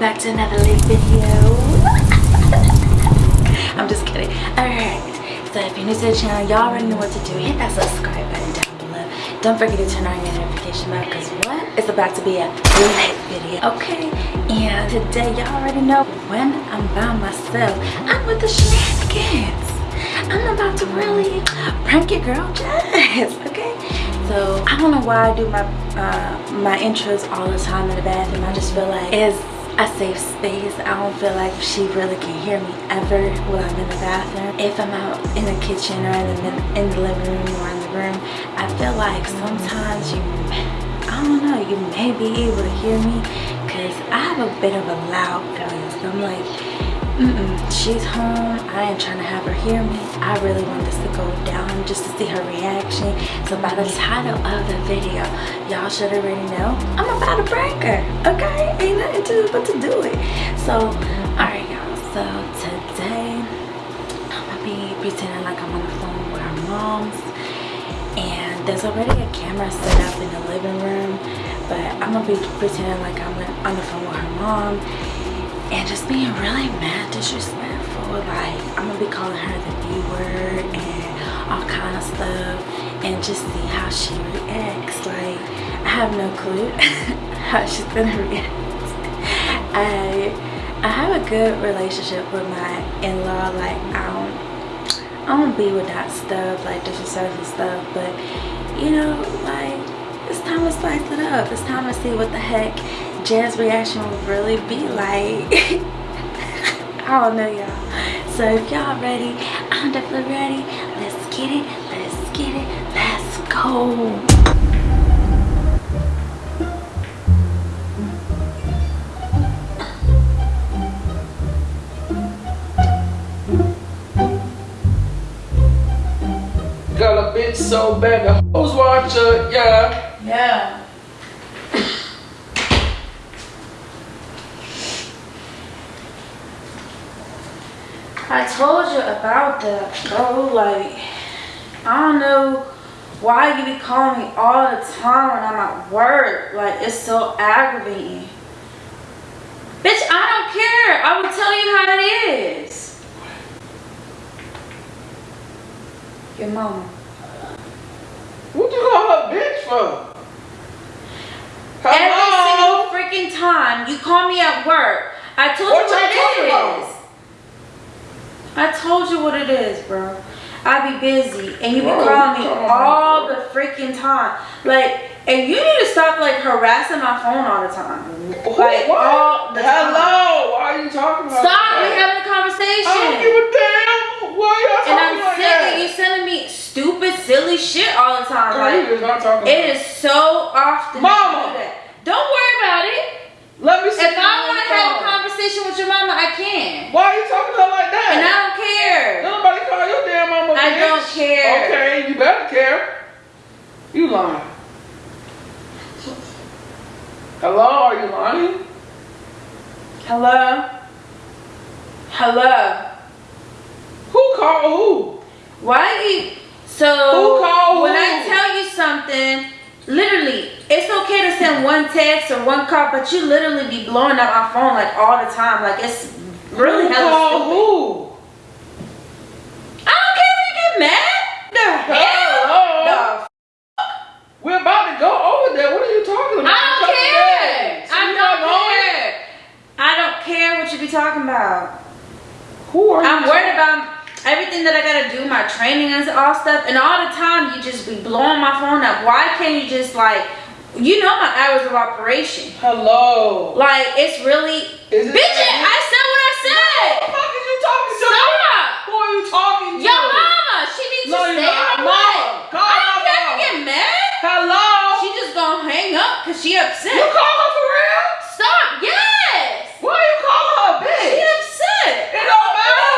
Back to another lit video. I'm just kidding. Alright, so if you're new to the channel, y'all already know what to do. Hit that subscribe button down below. Don't forget to turn on your notification bell because what? It's about to be a lit video. Okay, and today y'all already know when I'm by myself, I'm with the shenanigans. I'm about to really prank your girl Jess, okay? So I don't know why I do my uh, my intros all the time in the bathroom. I just feel like it's a safe space. I don't feel like she really can hear me ever when I'm in the bathroom. If I'm out in the kitchen or in the, in the living room or in the room, I feel like sometimes you, I don't know, you may be able to hear me because I have a bit of a loud voice. I'm like, Mm -mm, she's home. I ain't trying to have her hear me. I really want this to go down just to see her reaction. So by the title of the video y'all should already know i'm about to prank her okay? Ain't nothing to but to do it. So all right y'all. So today i'm gonna be pretending like i'm on the phone with her mom's and there's already a camera set up in the living room but i'm gonna be pretending like i'm on the phone with her mom and just being really mad disrespectful like i'm gonna be calling her the b word and all kind of stuff and just see how she reacts like i have no clue how she's gonna react. I i have a good relationship with my in-law like i don't i don't be with that stuff like disrespectful stuff but you know like it's time to spice it up. It's time to see what the heck Jazz reaction would really be like. I don't know y'all. So if y'all ready, I'm definitely ready. Let's get it. Let's get it. Let's go. Got a bitch so bad the hoes watch her, yeah. Yeah. I told you about that, bro. Like, I don't know why you be calling me all the time when I'm at work. Like, it's so aggravating. Bitch, I don't care. I will tell you how it is. Your mama. What you call her bitch for? Every Hello? single freaking time you call me at work, I told What you what it about? I told you what it is, bro. I be busy and you be calling me all the freaking time. Like, and you need to stop like harassing my phone all the time. Who- Like what? all the time. Hello? Why are you talking about Stop! We having a I don't conversation. give a damn. Why are y'all And I'm like sick that? of you sending me stupid, silly shit all the time. Girl, you Like, is not talking it is so often. Mama. do. Don't worry about it. Let me see. If I want to have a conversation with your mama, I can. Why are you talking to her like that? And I don't care. Don't nobody call your damn mama I bitch. don't care. Okay, you better care. You lying. Hello, are you lying? Hello? Hello? Who called who? Why you so Who called when who? I tell you something, literally, it's okay to send one text or one call, but you literally be blowing up my phone like all the time. Like it's really who hella stupid. who? I don't care if you get mad. The hell? Hello? The We're about to go over there. What are you talking about? I don't care. So I you don't not going? care. I don't care what you be talking about. Who are you? I'm worried about everything that I gotta do, my training and all stuff, and all the time you just be blowing my phone up. Why can't you just like, you know my hours of operation? Hello. Like it's really, Is it bitch. like- I said what I Who the said. fuck is you talking to? Stop. Who are you talking to? Your mama, she needs No, to stay her way. call I don't care if you get mad. Hello? She just gonna hang up cause she upset. You call her for real? Stop. Yes. Why you calling her a She bitch? upset. It don't matter.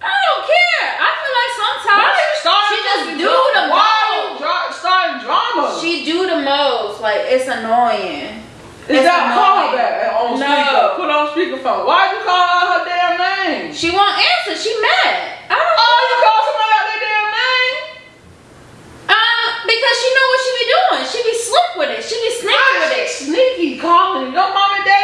I don't care. I feel like sometimes Why you starting she just fucking do drama? the Why most. you dra- starting drama? She do the most. Like it's annoying. Is it's that call annoying. her back on No. speaker? Put on speakerphone. Why you call her her damn name? She won't answer. She mad. I don't Oh, you call somebody out their damn name? Um, because she know what she be doing. She be slick with it. She be sneaky Why with is it. she sneaky calling? Your mom and daddy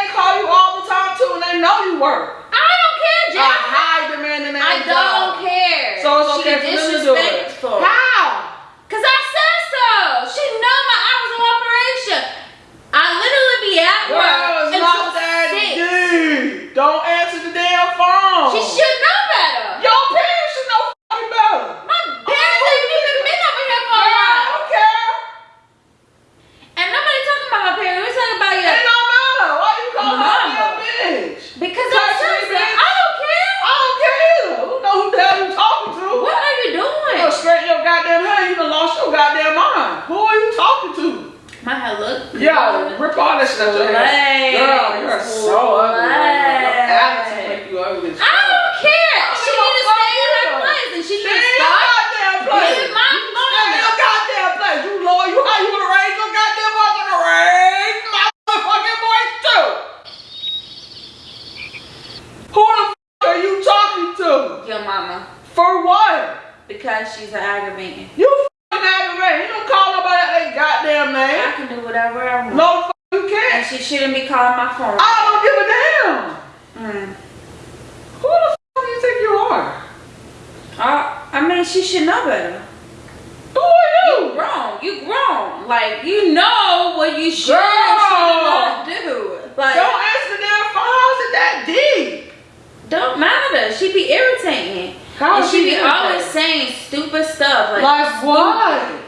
didn't know you work. I don't care, A Jack. high demanding I ass don't job. care. So it's she okay for them to do it. disrespectful. How? Cause I said so. She know my hours of operation. I literally be at work Girl, it's until not that six. deep. Don't answer the damn phone. She should know better. Your parents should know fucking better. My parents ain't even been over here for a Girl, I while. don't care. And nobody talking about my parents. We're talking about It your don't matter. Why you call her a Mama. damn bitch? because Touch I me, said so. bitch. I don't care. I don't care either. Who know who the hell you talking to? What are you You doing? know, straighten your goddamn hair. You done lost your goddamn mind. Who are you talking to? My hair look Yeah, rip all that shit out your hair. Slay. Girl, you're so ugly. Slay. Your attitude make you ugly. as I fuck. don't care. I She don't need to give a stay in fuck her either. place and she Stay need to in your stop goddamn place. being my Stay in mama. your goddamn place. You know you how you wanna raise your goddamn voice. I'm gonna raise my motherfucking voice too. Who the fuck are you talking to? Your mama. For what? Because she's an aggravating. You fucking aggravated. You don't call nobody out their goddamn I name. can do whatever I want. No, the fuck you And can't. She shouldn't be calling my phone. I don't give a damn. Mm. Who the fuck do you think you are? Uh, I mean, she should know better. Who are You you? grown. You grown. Like, you know what you should and should do. Like, Don't answer the damn phone. How's it that deep? don't matter. She be irritating. How and is she she be irritating? always saying stupid stuff. Like, Like what?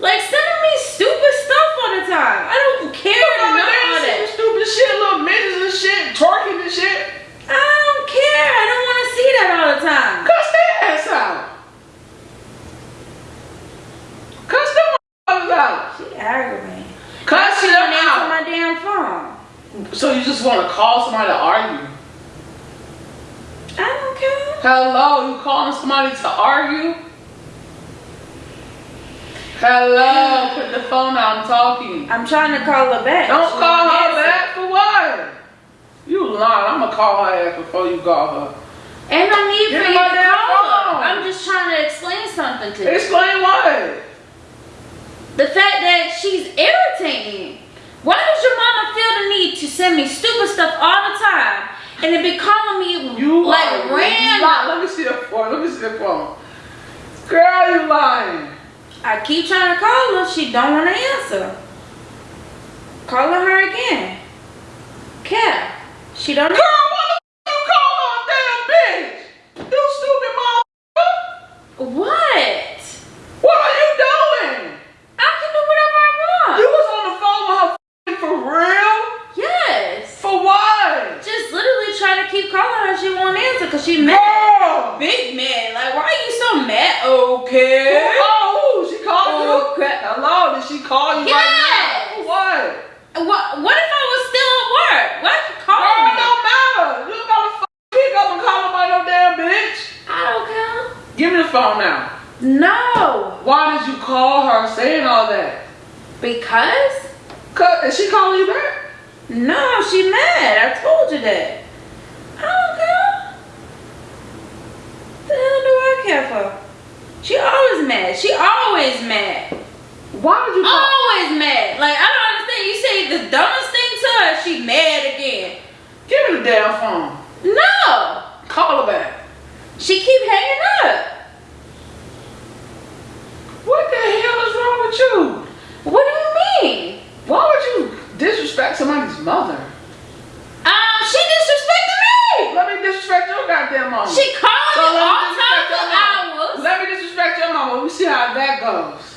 like sending me stupid stuff all the time. I don't care to know Mama, all they that. some stupid shit, little midgets and shit, twerking and shit. I don't care. I don't want to see that all the time. Cuss their ass out. Cuss them motherfuckers out. She aggravating. Cuss she them don't answer out. my damn phone. So you just want to call somebody to argue? I don't care. Hello, you calling somebody to argue? Hello, put the phone down, I'm talking. I'm trying to call her back. Don't She call her back for what? You lying. I'm gonna call her ass before you call her. Ain't no need Get for you to call her. phone. I'm just trying to explain something to you. Explain what? The fact that she's irritating. Why does your mama feel the need to send me stupid stuff all the time and then be calling me You like random? Let me see the phone. Let me see the phone. Girl, you lying. I keep trying to call her. She don't want to answer. Calling her again. Cat. She don't. Girl, what the f- you call her a damn bitch? You stupid motherfucker. What? What are you doing? I can do whatever I want. You was on the phone with her f- for real? yes. For what? Just literally try to keep calling her. She won't answer because she mad. Girl. Big mad. Like, why are you so mad? Okay. Oh. She called you? Oh, crap. Hello, did she call you right now? What? Uh, what, what if I was still at work? Why you Girl, me? don't matter. You don't gotta pick up and call nobody no damn bitch. I don't care. Give me the phone now. No. Why did you call her saying all that? Because? Cause, is she calling you back? No, she mad. I told you that. I don't care. The hell do I care for? She always mad. She always mad. Why would you? Always mad. Like, I don't understand. You say the dumbest thing to her, she mad again. Give her the damn phone. No. Call her back. She keep hanging up. What the hell is wrong with you? What do you mean? Why would you disrespect somebody's mother? Um, she disrespected me. Let me disrespect your goddamn mama. She called So me let me all disrespect times your of mama. hours. Let me disrespect your mama. We see how that goes.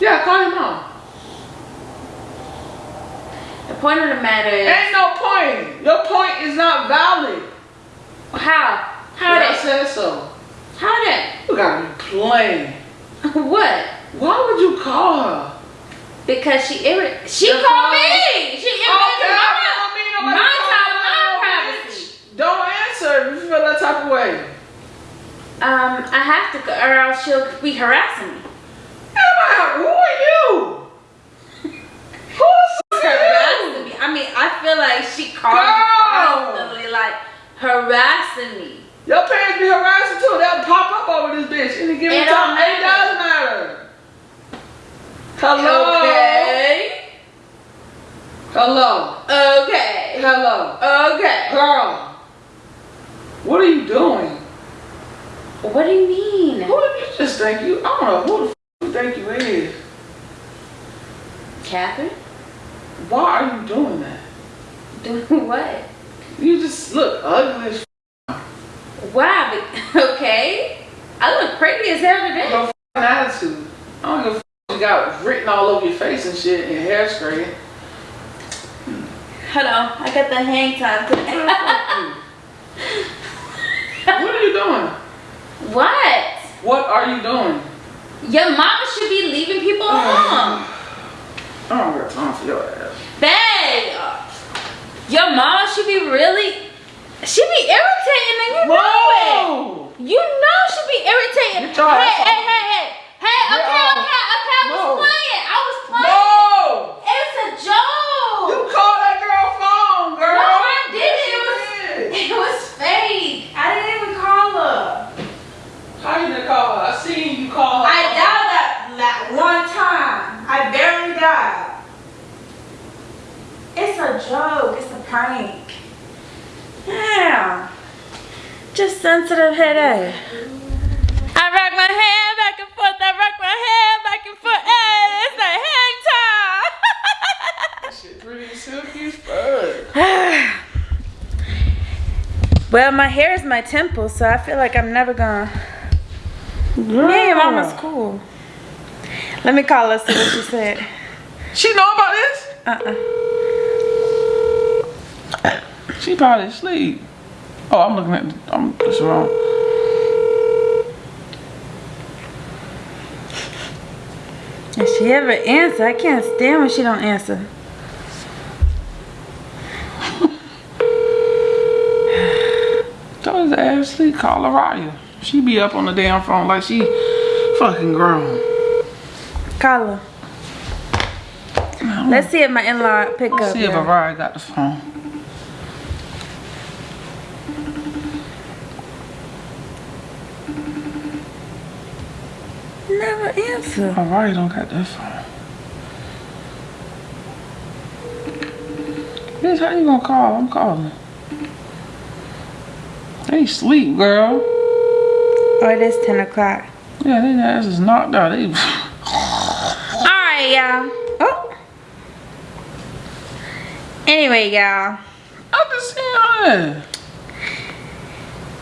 Yeah, call him mom. The point of the matter is Ain't no point. Your point is not valid. how? How did I said so. How that? You gotta be playing. What? Why would you call her? Because she irri- She called me. She Okay, irritated I my, don't mean nobody my calling my privacy. Don't answer if you feel that type of way. Um, I have to, go, or else she'll be harassing me. Emma, who are you? Who's Harassing me. I mean, I feel like she called me constantly, like harassing me. Your parents be harassing too. They'll pop up over this bitch and give me time. It doesn't matter. Hello. Okay. Hello. Okay. hello. Okay. Girl, what are you doing? What do you mean? Who do you just think you? I don't know who the f you think you is. Catherine? Why are you doing that? Doing what? You just look ugly as but, okay. I look pretty as hell today. your attitude. I don't give a f- you got written all over your face and shit and hairspray. Hold on, I got the hang time today. what are you doing? What? What are you doing? Your mama should be leaving people alone. I don't got time for your ass. Babe, your mama should be really, she be irritating and you know it. You know she be irritating. Get your hey, ass hey, off. hey, hey, hey, Get okay, off. okay, okay, I was No. playing. I was playing. No! It's a joke. You called that girl phone, girl. No, I didn't. It was, Yes, it was fake. I didn't even call her. How you didn't call her? I seen you call her. I dialed that like one time. I barely dialed. It's a joke. It's a prank. Yeah. Just headache. I rock my hand back and forth. I rock my hand back and forth. Hey, it's a hang time. Shit pretty silky as fuck. well, my hair is my temple, so I feel like I'm never gonna. Me and your mama's cool. Let me call her see what she said. She know about this? Uh-uh. She probably asleep. Oh, I'm looking at. I'm just wrong. If she ever answer, I can't stand when she don't answer. Tell her Ashley, call Araya. She be up on the damn phone like she fucking grown. Call her. Let's see if my in-law pick up. Let's see if y'all. Araya got the phone. Never answer. Oh, Araya don't got that phone. Bitch, how you gonna call? I'm calling. They sleep, girl. Oh, it is 10 o'clock. Yeah, they ass is knocked out. They Alright, y'all. Oh. Anyway, y'all. I just seen her.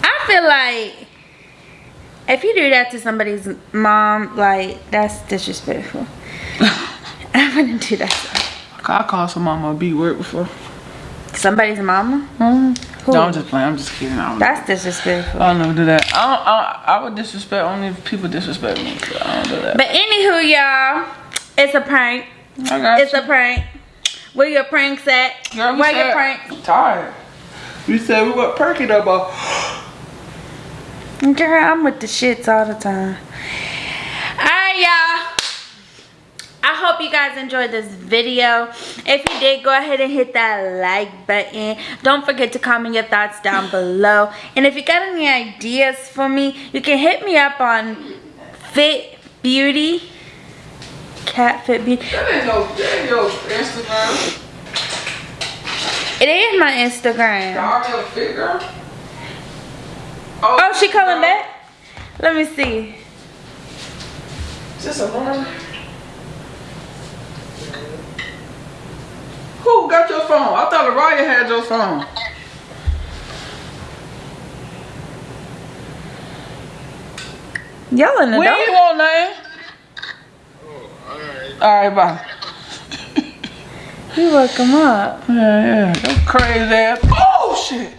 I feel like if you do that to somebody's mom, like, that's disrespectful. I wouldn't do that I called some mama a B word before. somebody's mama. Hmm? Who? No, I'm just playing. I'm just kidding. I don't, That's disrespectful. I don't know do that. I don't. I, I would disrespect only if people disrespect me. So I don't do that. But anywho, y'all, it's a prank. I got It's you. a prank. Where your pranks at? Girl, Where your pranks? I'm tired. We said we were perking up. Girl, I'm with the shits all the time. Alright, y'all. I hope you guys enjoyed this video. If you did, go ahead and hit that like button. Don't forget to comment your thoughts down below. And if you got any ideas for me, you can hit me up on Fit Beauty. Cat Fit Beauty. That ain't your, that ain't your Instagram. It is my Instagram. Your fit girl. Oh, oh, she calling back? Let me see. Is this a woman? Who got your phone? I thought Araya had your phone. Y'all in the We dark? ain't want nothing. Alright, bye. You woke him up. Yeah, yeah. That crazy ass. Oh shit.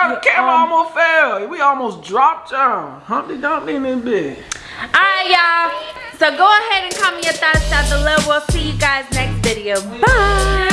Girl, the camera um, almost fell. We almost dropped y'all. Humpty Dumpty in this bed. All right, y'all. So go ahead and comment your thoughts down below. We'll see you guys next video. Bye.